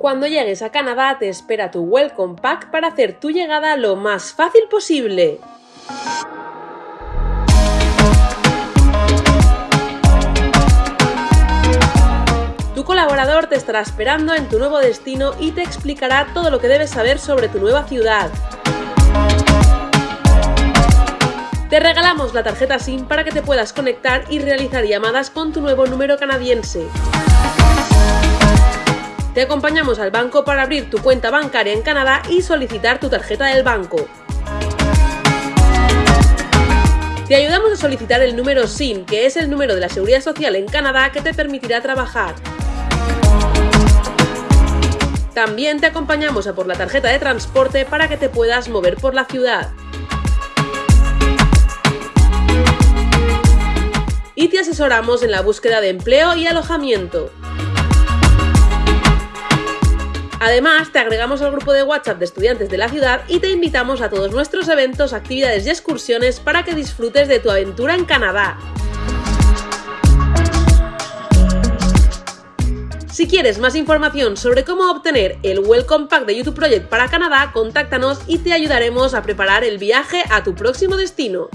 Cuando llegues a Canadá te espera tu Welcome Pack para hacer tu llegada lo más fácil posible. Tu colaborador te estará esperando en tu nuevo destino y te explicará todo lo que debes saber sobre tu nueva ciudad. Te regalamos la tarjeta SIM para que te puedas conectar y realizar llamadas con tu nuevo número canadiense. Te acompañamos al banco para abrir tu cuenta bancaria en Canadá y solicitar tu tarjeta del banco. Te ayudamos a solicitar el número SIN, que es el número de la Seguridad Social en Canadá que te permitirá trabajar. También te acompañamos a por la tarjeta de transporte para que te puedas mover por la ciudad. Y te asesoramos en la búsqueda de empleo y alojamiento. Además, te agregamos al grupo de WhatsApp de estudiantes de la ciudad y te invitamos a todos nuestros eventos, actividades y excursiones para que disfrutes de tu aventura en Canadá. Si quieres más información sobre cómo obtener el Welcome Pack de YouTube Project para Canadá, contáctanos y te ayudaremos a preparar el viaje a tu próximo destino.